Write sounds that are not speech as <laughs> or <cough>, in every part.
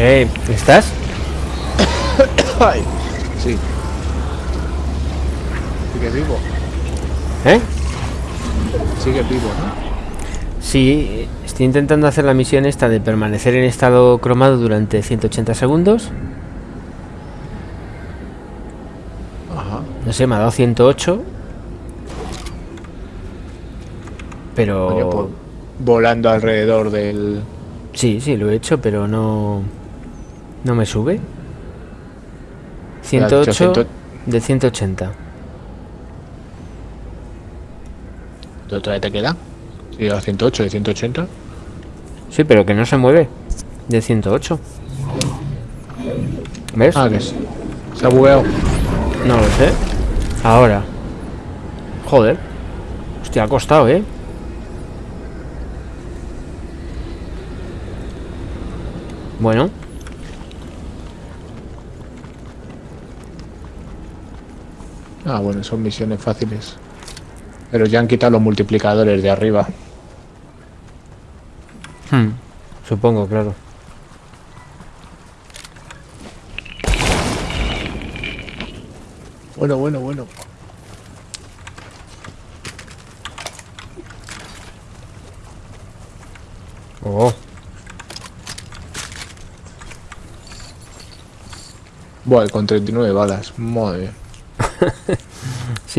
Eh, ¿estás? Ay, sí. Sigue vivo. ¿Eh? Sigue vivo, ¿no? Sí, estoy intentando hacer la misión esta de permanecer en estado cromado durante 180 segundos. Ajá. No sé, me ha dado 108. Pero... Pues, volando alrededor del... Sí, sí, lo he hecho, pero no... No me sube. Ya, 108 ciento- de 180. ¿Todavía te queda? Sí, a 108 de 180. Sí, pero que no se mueve. De 108. ¿Ves? Ah, que es. Se ha bugueado. No lo sé. Ahora. Joder. Hostia, ha costado, ¿eh? Bueno. Ah, bueno, son misiones fáciles. Pero ya han quitado los multiplicadores de arriba. Hmm, Supongo, claro. Bueno, bueno, bueno. Oh. Bueno, con 39 balas. Madre.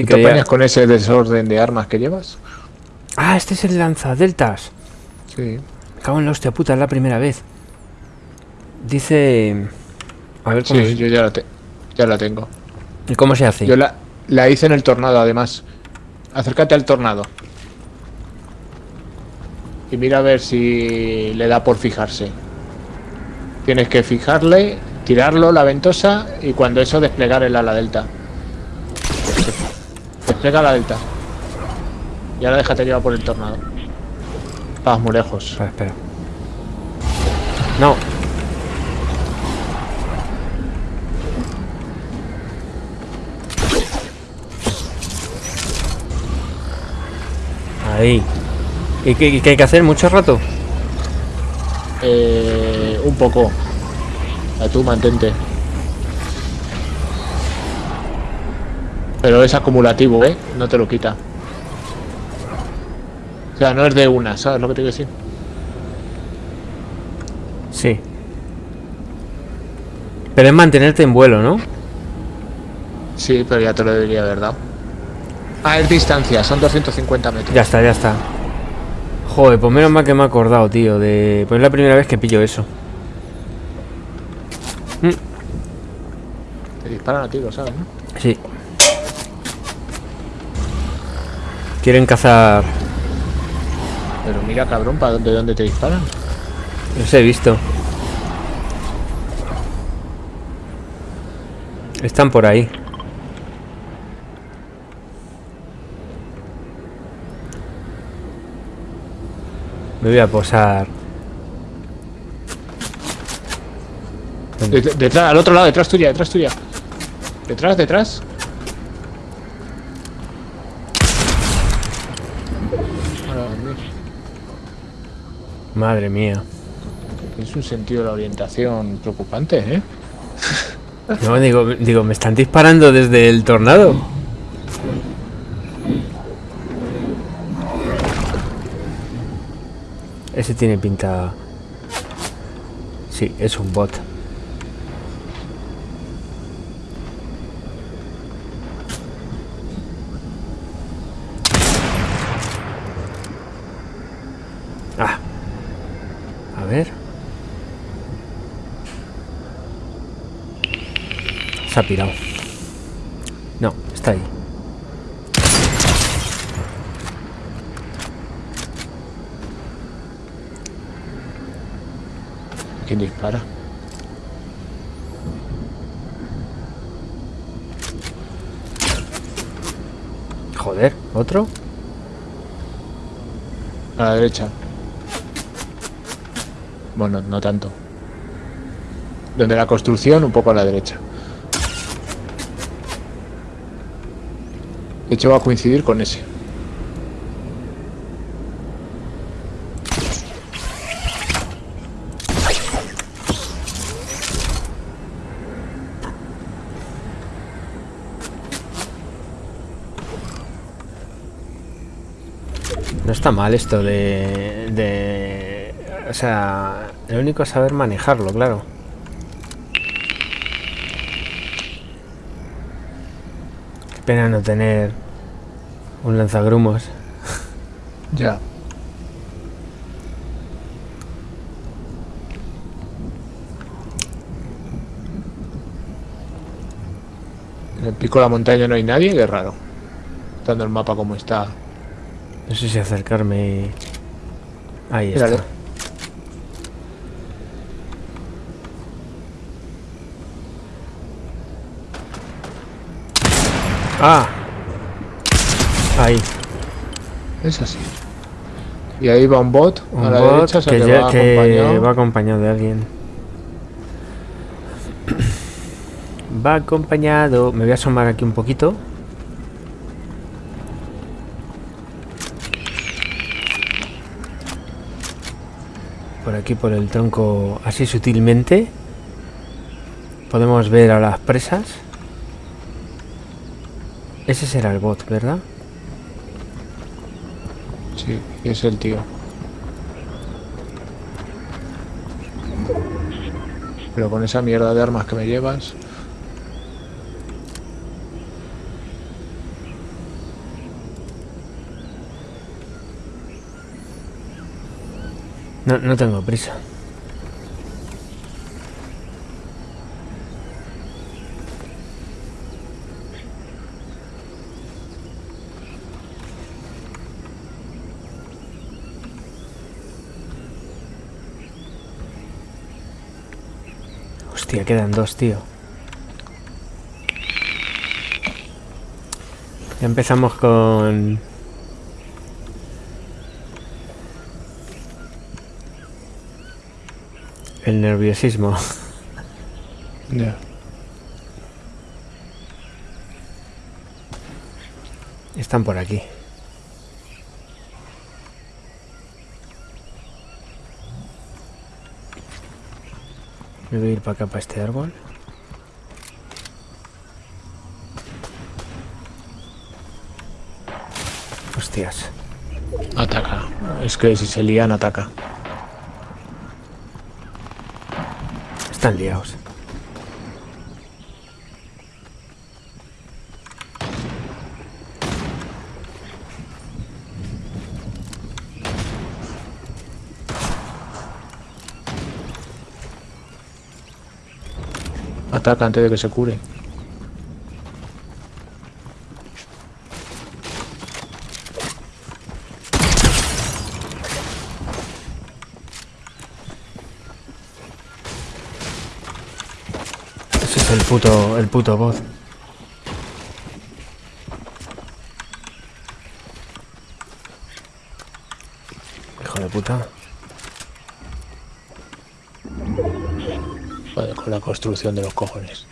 Sí, ¿Te apañas con ese desorden de armas que llevas? Ah, este es el lanzadeltas. Sí. Me Cago en la hostia puta, es la primera vez. Dice... A ver cómo, Sí, yo ya la, te- ya la tengo. ¿y cómo se hace. Yo la, la hice en el tornado, además. Acércate al tornado. Y mira a ver si le da por fijarse. Tienes que fijarle, tirarlo, la ventosa, y cuando eso desplegar el ala delta. Desplega la delta. Y ahora déjate llevar por el tornado. Vas muy lejos. Espera, espera. No. Ahí. ¿Y qué, y qué hay que hacer? ¿Mucho rato? Eh, un poco. A tú mantente. Pero es acumulativo, ¿eh? No te lo quita. O sea, no es de una, ¿sabes lo que te quiero decir? Sí. Pero es mantenerte en vuelo, ¿no? Sí, pero ya te lo debería haber dado. Ah, es distancia, son 250 metros. Ya está, ya está. Joder, pues menos mal que me he acordado, tío, de... Pues es la primera vez que pillo eso. Te disparan a ti, lo sabes, ¿no? Sí. Quieren cazar... Pero mira, cabrón, ¿para dónde, dónde te disparan? Los he visto. Están por ahí. Me voy a posar. De- de- detrás, al otro lado, detrás tuya, detrás tuya. Detrás, detrás. Ahora, Dios, Madre mía. Es un sentido de la orientación preocupante, ¿eh? No, digo, digo, me están disparando desde el tornado. Ese tiene pinta... Sí, es un bot. Ah. A ver. Se ha pirado. No, está ahí. ¿Quién dispara? Joder, ¿otro? A la derecha. Bueno, no tanto. Donde la construcción, un poco a la derecha. De hecho va a coincidir con ese. No está mal esto de, de... O sea, lo único es saber manejarlo, claro. Qué pena no tener un lanzagrumos. <laughs> Ya. En el pico de la montaña no hay nadie, qué raro. Estando el mapa como está. No sé si acercarme... Ahí Mírale. está. Ah. Ahí. Es así. Y ahí va un bot Un a la bot derecha, o sea que, que, ya- va que acompañado. va acompañado de alguien. Va acompañado. Me voy a asomar aquí un poquito. Por aquí, por el tronco, así sutilmente. Podemos ver a las presas. Ese será el bot, ¿verdad? Sí, es el tío. Pero con esa mierda de armas que me llevas. No, no tengo prisa. Hostia, quedan dos, tío. Ya empezamos con... El nerviosismo. Ya. Están por aquí. A ir para acá, para este árbol. Hostias. Ataca. Es que si se lían, ataca. Están liados. Ataca antes de que se cure. Ese es el puto, el puto bot. Hijo de puta. Con la construcción de los cojones.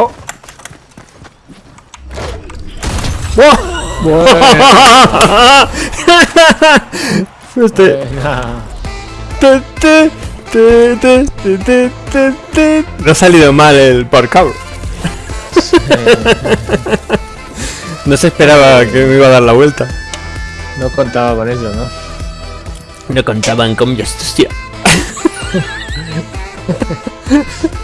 ¡Oh! <laughs> Este... Buena. Te, te, te, te, te, te, te, te. No ha salido mal el parkour. <laughs> No se esperaba que me iba a dar la vuelta. No contaba con eso, ¿no? No contaban con mi astucia. <laughs>